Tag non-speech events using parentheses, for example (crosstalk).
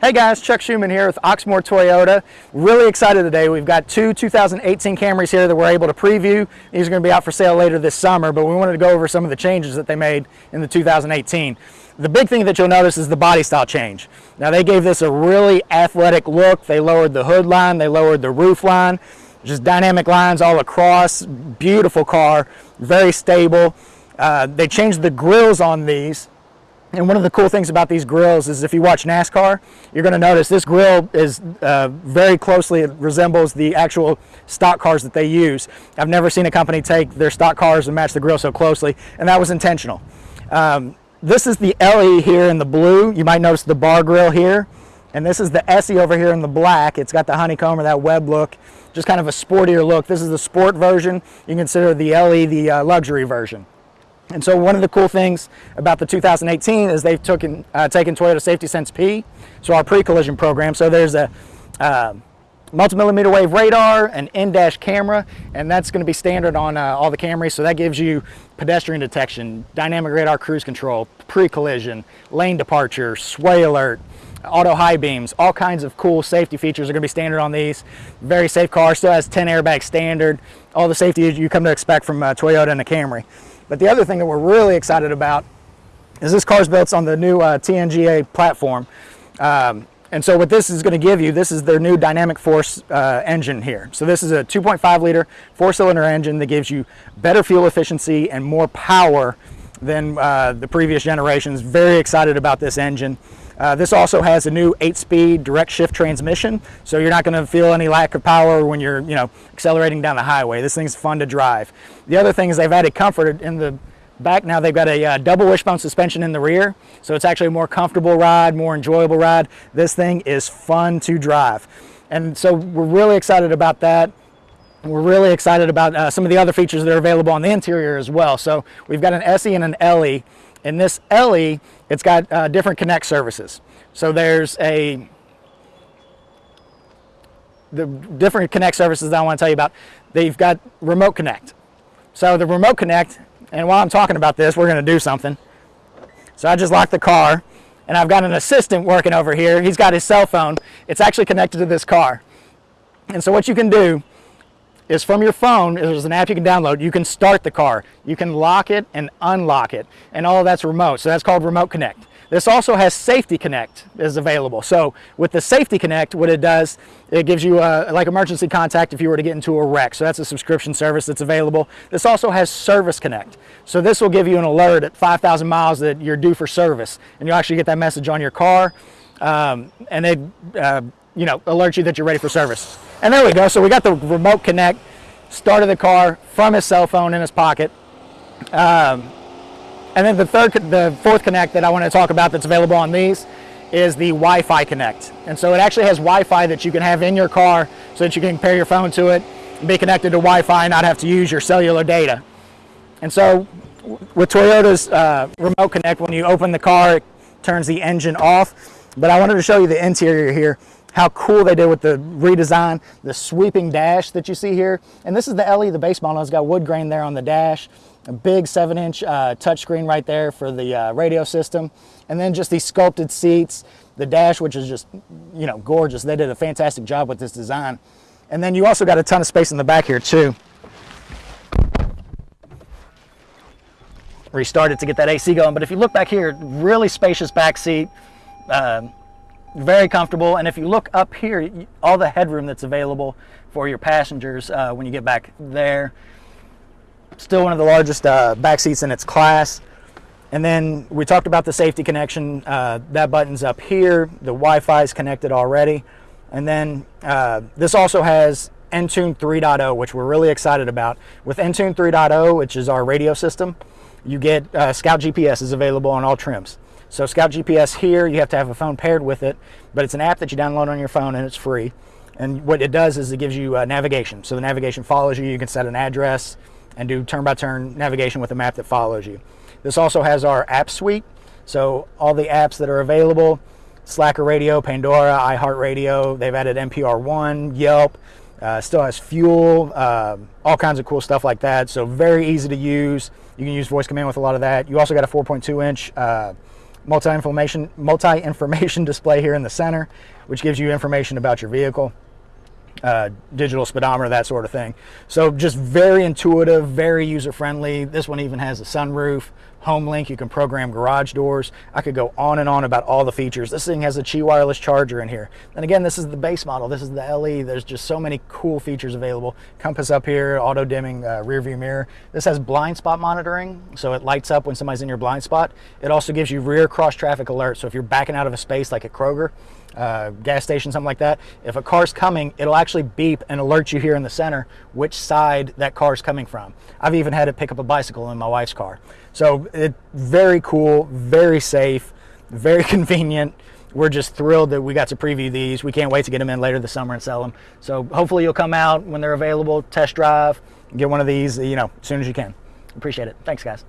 Hey guys, Chuck Schuman here with Oxmoor Toyota. Really excited today. We've got two 2018 Camrys here that we're able to preview. These are going to be out for sale later this summer, but we wanted to go over some of the changes that they made in the 2018. The big thing that you'll notice is the body style change. Now they gave this a really athletic look. They lowered the hood line, they lowered the roof line, just dynamic lines all across. Beautiful car, very stable. Uh, they changed the grills on these and one of the cool things about these grills is if you watch NASCAR, you're going to notice this grill is uh, very closely resembles the actual stock cars that they use. I've never seen a company take their stock cars and match the grill so closely, and that was intentional. Um, this is the LE here in the blue. You might notice the bar grill here. And this is the SE over here in the black. It's got the honeycomb or that web look, just kind of a sportier look. This is the sport version. You can consider the LE the uh, luxury version. And so one of the cool things about the 2018 is they've taken, uh, taken Toyota Safety Sense P, so our pre-collision program. So there's a uh, multi-millimeter wave radar, an in-dash camera, and that's going to be standard on uh, all the Camrys. So that gives you pedestrian detection, dynamic radar cruise control, pre-collision, lane departure, sway alert, auto high beams, all kinds of cool safety features are going to be standard on these. Very safe car, still has 10 airbags standard, all the safety you come to expect from uh, Toyota and the Camry. But the other thing that we're really excited about is this car's built on the new uh, TNGA platform. Um, and so what this is going to give you, this is their new Dynamic Force uh, engine here. So this is a 2.5 liter four cylinder engine that gives you better fuel efficiency and more power than uh, the previous generations. Very excited about this engine. Uh, this also has a new 8-speed direct shift transmission, so you're not going to feel any lack of power when you're, you know, accelerating down the highway. This thing's fun to drive. The other thing is they've added comfort in the back. Now they've got a uh, double wishbone suspension in the rear, so it's actually a more comfortable ride, more enjoyable ride. This thing is fun to drive. And so we're really excited about that. We're really excited about uh, some of the other features that are available on the interior as well. So we've got an SE and an LE. In this LE, it's got uh, different connect services. So there's a the different connect services that I want to tell you about. They've got remote connect. So the remote connect, and while I'm talking about this, we're going to do something. So I just locked the car, and I've got an assistant working over here. He's got his cell phone. It's actually connected to this car. And so what you can do is from your phone, there's an app you can download, you can start the car. You can lock it and unlock it, and all that's remote. So that's called Remote Connect. This also has Safety Connect is available. So with the Safety Connect, what it does, it gives you a, like emergency contact if you were to get into a wreck. So that's a subscription service that's available. This also has Service Connect. So this will give you an alert at 5,000 miles that you're due for service. And you'll actually get that message on your car. Um, and they, uh, you know, alert you that you're ready for service. And there we go. So we got the remote connect, started the car from his cell phone in his pocket. Um, and then the third, the fourth connect that I want to talk about that's available on these is the Wi-Fi Connect. And so it actually has Wi-Fi that you can have in your car so that you can pair your phone to it be connected to Wi-Fi and not have to use your cellular data. And so with Toyota's uh, Remote Connect, when you open the car, it turns the engine off. But I wanted to show you the interior here how cool they did with the redesign, the sweeping dash that you see here. And this is the LE, the base model. It's got wood grain there on the dash, a big seven inch uh, touchscreen right there for the uh, radio system. And then just these sculpted seats, the dash, which is just, you know, gorgeous. They did a fantastic job with this design. And then you also got a ton of space in the back here too. Restarted to get that AC going. But if you look back here, really spacious back seat, um, very comfortable. And if you look up here, all the headroom that's available for your passengers uh, when you get back there. Still one of the largest uh, back seats in its class. And then we talked about the safety connection. Uh, that button's up here. The Wi-Fi is connected already. And then uh, this also has Entune 3.0, which we're really excited about. With Entune 3.0, which is our radio system, you get uh, Scout GPS is available on all trims. So Scout GPS here, you have to have a phone paired with it, but it's an app that you download on your phone and it's free. And what it does is it gives you uh, navigation. So the navigation follows you. You can set an address and do turn-by-turn -turn navigation with a map that follows you. This also has our app suite. So all the apps that are available, Slacker Radio, Pandora, iHeartRadio, they've added NPR One, Yelp, uh, still has fuel, uh, all kinds of cool stuff like that. So very easy to use. You can use voice command with a lot of that. You also got a 4.2 inch uh, multi-information multi-information (laughs) display here in the center, which gives you information about your vehicle uh, digital speedometer, that sort of thing. So just very intuitive, very user-friendly. This one even has a sunroof, home link, you can program garage doors. I could go on and on about all the features. This thing has a Qi wireless charger in here. And again, this is the base model. This is the LE. There's just so many cool features available. Compass up here, auto dimming uh, rear view mirror. This has blind spot monitoring, so it lights up when somebody's in your blind spot. It also gives you rear cross traffic alert. So if you're backing out of a space like at Kroger, uh, gas station, something like that, if a car's coming, it'll actually beep and alert you here in the center which side that car's coming from. I've even had it pick up a bicycle in my wife's car. So it very cool, very safe, very (laughs) convenient. We're just thrilled that we got to preview these. We can't wait to get them in later this summer and sell them. So hopefully you'll come out when they're available, test drive, get one of these, you know, as soon as you can. Appreciate it. Thanks, guys.